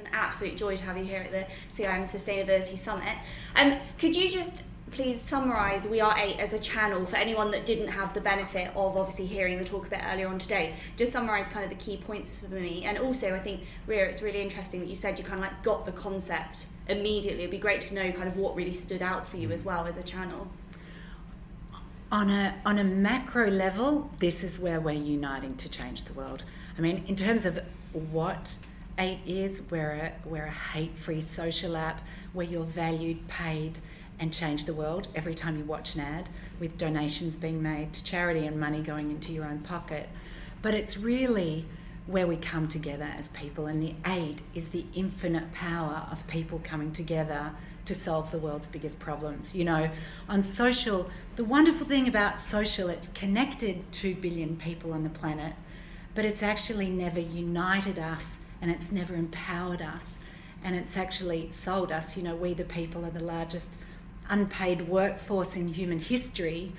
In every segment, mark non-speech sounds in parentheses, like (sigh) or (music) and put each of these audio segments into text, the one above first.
an absolute joy to have you here at the CIM Sustainability Summit. Um, could you just please summarise We Are Eight as a channel for anyone that didn't have the benefit of obviously hearing the talk a bit earlier on today. Just summarise kind of the key points for me. And also, I think, Rio, it's really interesting that you said you kind of like got the concept immediately. It'd be great to know kind of what really stood out for you as well as a channel. On a, on a macro level, this is where we're uniting to change the world. I mean, in terms of what Eight is, we're a, we're a hate free social app where you're valued, paid, and change the world every time you watch an ad, with donations being made to charity and money going into your own pocket. But it's really where we come together as people, and the eight is the infinite power of people coming together to solve the world's biggest problems. You know, on social, the wonderful thing about social, it's connected 2 billion people on the planet, but it's actually never united us and it's never empowered us and it's actually sold us. You know, we the people are the largest unpaid workforce in human history,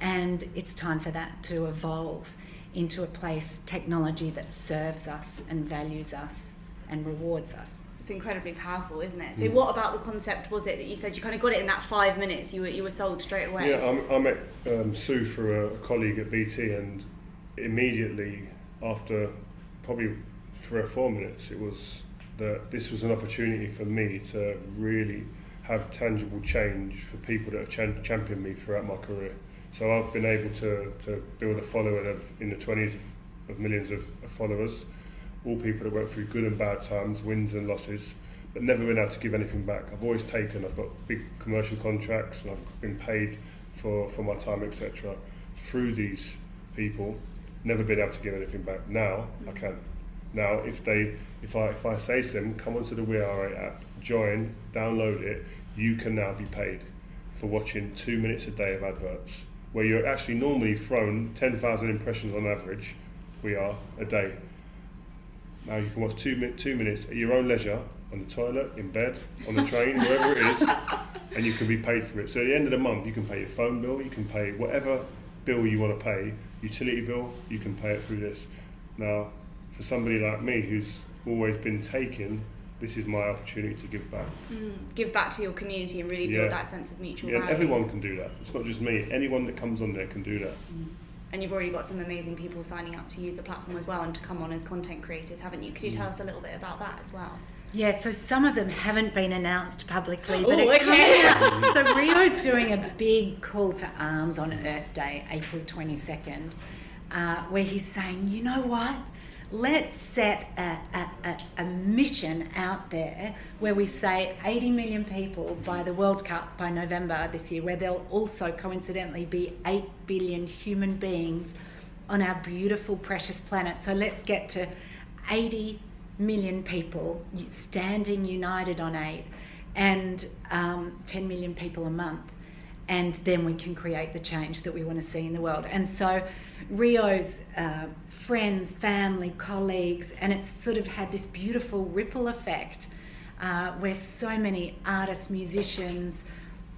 and it's time for that to evolve into a place, technology that serves us and values us and rewards us. It's incredibly powerful, isn't it? So, mm. what about the concept was it that you said you kind of got it in that five minutes? You were you were sold straight away. Yeah, I, I met um, Sue through a, colleague at BT, and immediately after probably three or four minutes, it was that this was an opportunity for me to really have tangible change for people that have ch- championed me throughout my career. So I've been able to, to build a following of in the 20s of millions of, of followers, all people that went through good and bad times, wins and losses, but never been able to give anything back. I've always taken, I've got big commercial contracts and I've been paid for, for my time, etc. through these people, never been able to give anything back. Now I can. Now, if they, if I, if I say to them, come onto the We Are app, join, download it, you can now be paid for watching two minutes a day of adverts, where you're actually normally thrown 10,000 impressions on average, we are, a day. Now you can watch two, two minutes at your own leisure, on the toilet, in bed, on the train, wherever it is, and you can be paid for it. So at the end of the month, you can pay your phone bill, you can pay whatever bill you want to pay, utility bill, you can pay it through this. Now, for somebody like me who's always been taken, this is my opportunity to give back. Mm, give back to your community and really build that sense of mutual yeah, value. everyone can do that. It's not just me. Anyone that comes on there can do that. Mm. And you've already got some amazing people signing up to use the platform as well and to come on as content creators, haven't you? Could you mm. tell us a little bit about that as well? Yeah, so some of them haven't been announced publicly, but Ooh, it okay. (laughs) so Rio's doing a big call to arms on Earth Day, April 22nd, uh, where he's saying, you know what? Let's set a, a, a, mission out there where we say 80 million people by the World Cup by November this year, where there'll also coincidentally be 8 billion human beings on our beautiful, precious planet. So let's get to 80 million people standing united on eight and um, 10 million people a month and then we can create the change that we want to see in the world. And so Rio's uh, friends, family, colleagues, and it's sort of had this beautiful ripple effect uh, where so many artists, musicians,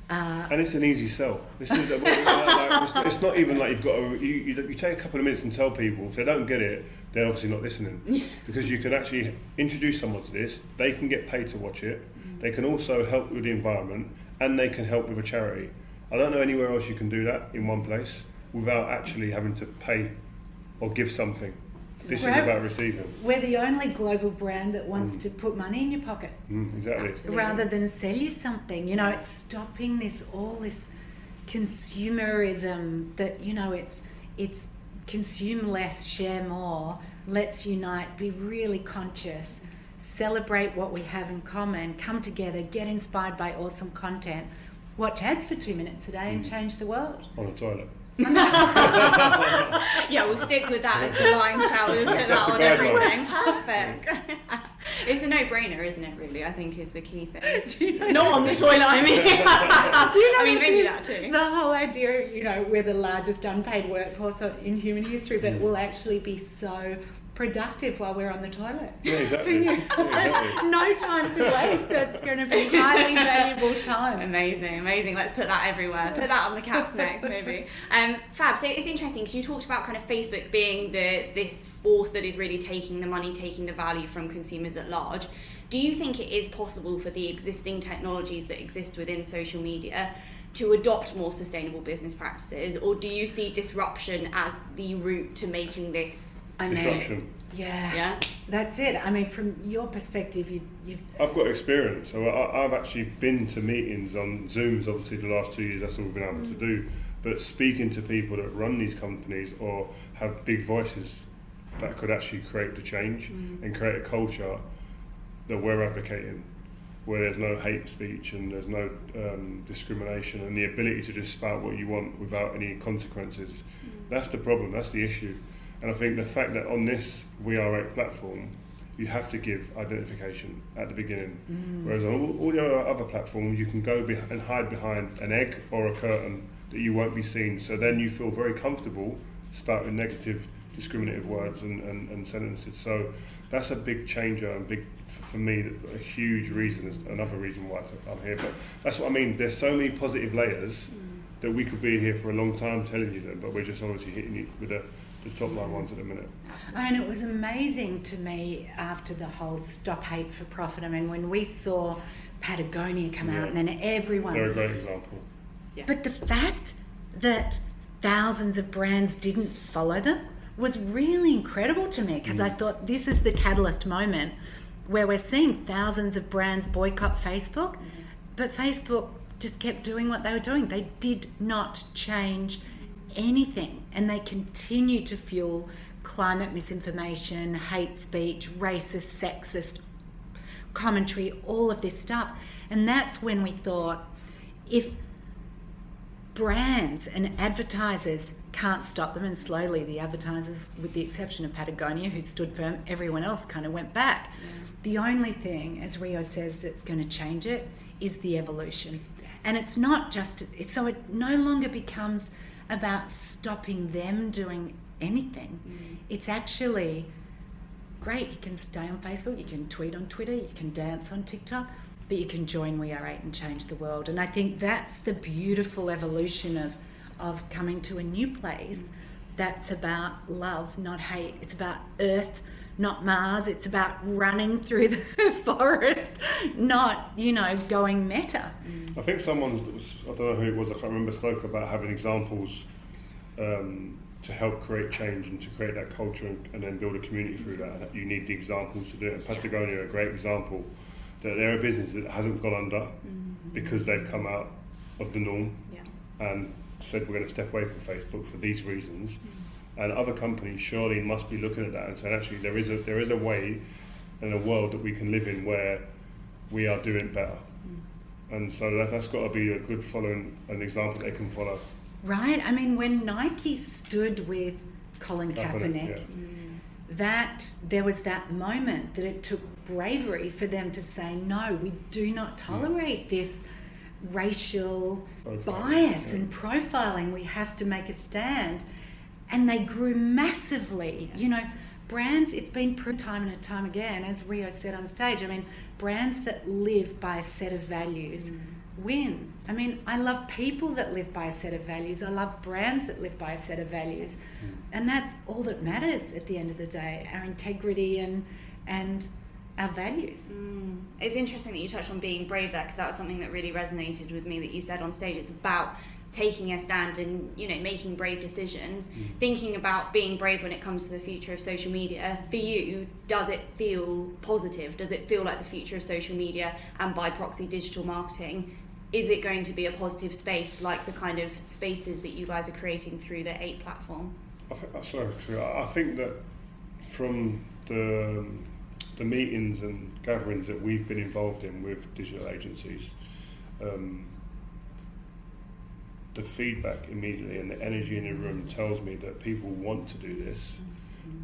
uh, and it's an easy sell. This is a, (laughs) like, it's, not even like you've got to, you, you, you, take a couple of minutes and tell people if they don't get it, they're obviously not listening. because you can actually introduce someone to this, they can get paid to watch it, mm. they can also help with the environment, and they can help with a charity. I don't know anywhere else you can do that in one place without actually having to pay or give something. This is about receiving. We're the only global brand that wants mm. to put money in your pocket. Mm, exactly. Absolutely. Rather than sell you something. You know, it's stopping this all this consumerism that, you know, it's it's consume less, share more, let's unite, be really conscious, celebrate what we have in common, come together, get inspired by awesome content watch ads for two minutes a day and mm. change the world. On a toilet. (laughs) yeah, we'll stick with that as the line, shall we? (laughs) Put that on everything. Perfect. (laughs) it's a no-brainer, isn't it? Really, I think is the key thing. You know Not on the toilet. I mean, do you know? I mean, maybe that too. The whole idea, you know, we're the largest unpaid workforce in human history, but mm. will actually be so productive while we're on the toilet. Yeah, exactly. (laughs) Yeah, exactly. no time to waste. That's going to be highly valuable time. Amazing, amazing. Let's put that everywhere. Put that on the caps next, maybe. (laughs) Um, Fab. So it's interesting because you talked about kind of Facebook being the this force that is really taking the money, taking the value from consumers at large. Do you think it is possible for the existing technologies that exist within social media to adopt more sustainable business practices, or do you see disruption as the route to making this? I mean, Disruption. yeah, Yeah. that's it. I mean, from your perspective, you, you've I've got experience, so I, I've actually been to meetings on Zooms. Obviously, the last two years, that's all we've been able to mm. do. But speaking to people that run these companies or have big voices that could actually create the change mm. and create a culture that we're advocating, where there's no hate speech and there's no um, discrimination and the ability to just spout what you want without any consequences. Mm. That's the problem. That's the issue. And I think the fact that on this We Are Eight platform, you have to give identification at the beginning. Mm. Whereas on all, all the other platforms, you can go be- and hide behind an egg or a curtain that you won't be seen. So then you feel very comfortable spouting negative, discriminative words and, and, and sentences. So that's a big changer and big, for me, a huge reason, is another reason why I'm here. But that's what I mean. There's so many positive layers mm. That we could be here for a long time telling you them, but we're just obviously hitting it with the, the top line ones at the minute. And it was amazing to me after the whole stop hate for profit. I mean, when we saw Patagonia come Yeah. out and then everyone. They're a great example. Yeah. But the fact that thousands of brands didn't follow them was really incredible to me because I mm. thought this is the catalyst moment where we're seeing thousands of brands boycott Facebook, mm. but Facebook just kept doing what they were doing. They did not change anything and they continue to fuel climate misinformation, hate speech, racist, sexist commentary, all of this stuff. And that's when we thought if brands and advertisers can't stop them, and slowly the advertisers, with the exception of Patagonia, who stood firm, everyone else kind of went back. The only thing, as Rio says, that's going to change it is the evolution. And it's not just, so it no longer becomes about stopping them doing anything. Mm. It's actually great. You can stay on Facebook, you can tweet on Twitter, you can dance on TikTok, but you can join We Are Eight and change the world. And I think that's the beautiful evolution of of coming to a new place that's about love, not hate. It's about Earth, not Mars. It's about running through the (laughs) forest, not you know going meta. I think someone's, I don't know who it was, I can't remember, spoke about having examples um, to help create change and to create that culture and, and then build a community through that. You need the examples to do it. And Patagonia a great example that they're a business that hasn't gone under because they've come out of the norm Yeah. and said we're going to step away from Facebook for these reasons. Mm. And other companies surely must be looking at that and saying actually there is a there is a way and a world that we can live in where we are doing better. Mm. And so that, that's got to be a good following, an example they can follow. Right? I mean, when Nike stood with Colin Kaepernick, Kaepernick, mm. that there was that moment that it took bravery for them to say, no, we do not tolerate this racial Profiling, bias yeah. and profiling. We have to make a stand. And they grew massively. You know, brands, it's been proven time and time again, as Rio said on stage. I mean, brands that live by a set of values mm. win. I mean, I love people that live by a set of values. I love brands that live by a set of values. Mm. And that's all that matters at the end of the day, our integrity and and our values. Mm. It's interesting that you touched on being brave there because that was something that really resonated with me that you said on stage. It's about taking a stand and you know making brave decisions thinking about being brave when it comes to the future of social media for you does it feel positive does it feel like the future of social media and by proxy digital marketing is it going to be a positive space like the kind of spaces that you guys are creating through the eight platform I think, uh, sorry, sorry, I I think that from the, the meetings and gatherings that we've been involved in with digital agencies, um, the feedback immediately and the energy in the room tells me that people want to do this,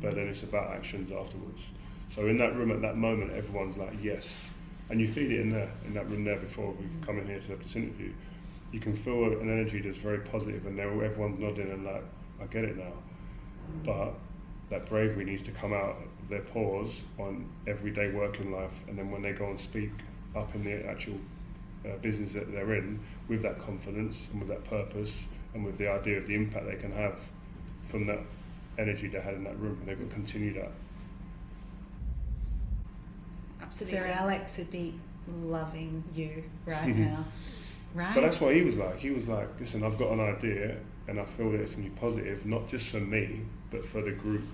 but then it's about actions afterwards. So in that room at that moment, everyone's like, yes. And you feel it in there, in that room there before we come in here to have this interview. You can feel an energy that's very positive and everyone's nodding and like, I get it now. But that bravery needs to come out their pores on everyday working life, and then when they go and speak up in the actual uh, business that they're in, with that confidence and with that purpose and with the idea of the impact they can have from that energy they had in that room, and they've got to continue that. Absolutely. Sir Alex would be loving you right Mhm. now. Right? But that's what he was like. He was like, listen, I've got an idea and I feel that it's going to be positive, not just for me, but for the group.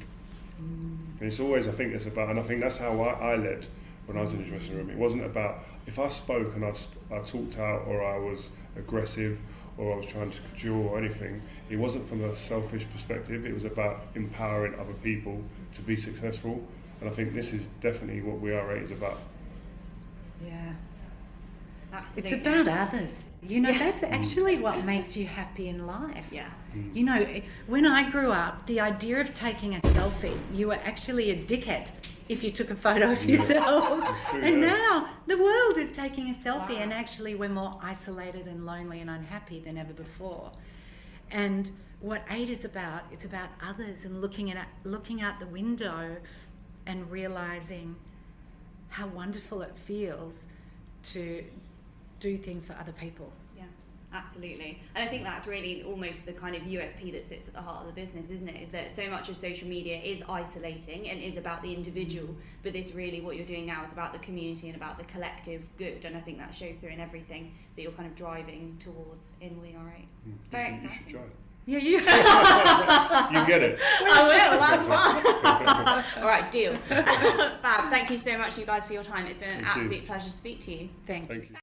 And it's always, I think it's about, and I think that's how I, I led when I was in the dressing room. It wasn't about, if I spoke and I, I talked out or I was aggressive or I was trying to cajole or anything, it wasn't from a selfish perspective. It was about empowering other people to be successful. And I think this is definitely what We Are Eight is about. yeah. Absolutely. It's about others. You know, Yeah. that's actually what makes you happy in life. Yeah. Mm. You know, when I grew up, the idea of taking a selfie, you were actually a dickhead if you took a photo of yourself. (laughs) true, and now the world is taking a selfie, Wow. and actually, we're more isolated and lonely and unhappy than ever before. And what Eight is about, it's about others and looking at looking out the window and realizing how wonderful it feels to do things for other people. Yeah, absolutely. And I think that's really almost the kind of USP that sits at the heart of the business, isn't it? Is that so much of social media is isolating and is about the individual, mm. but this really what you're doing now is about the community and about the collective good. And I think that shows through in everything that you're kind of driving towards in We Are Eight. Mm. Very you, should, you should exciting. Yeah, you. (laughs) You get it. I will, that's fine. (laughs) (laughs) All right, deal. Fab. Thank you so much, you guys, for your time. It's been an Thank you. absolute pleasure to speak to you. Thank you. Thank you.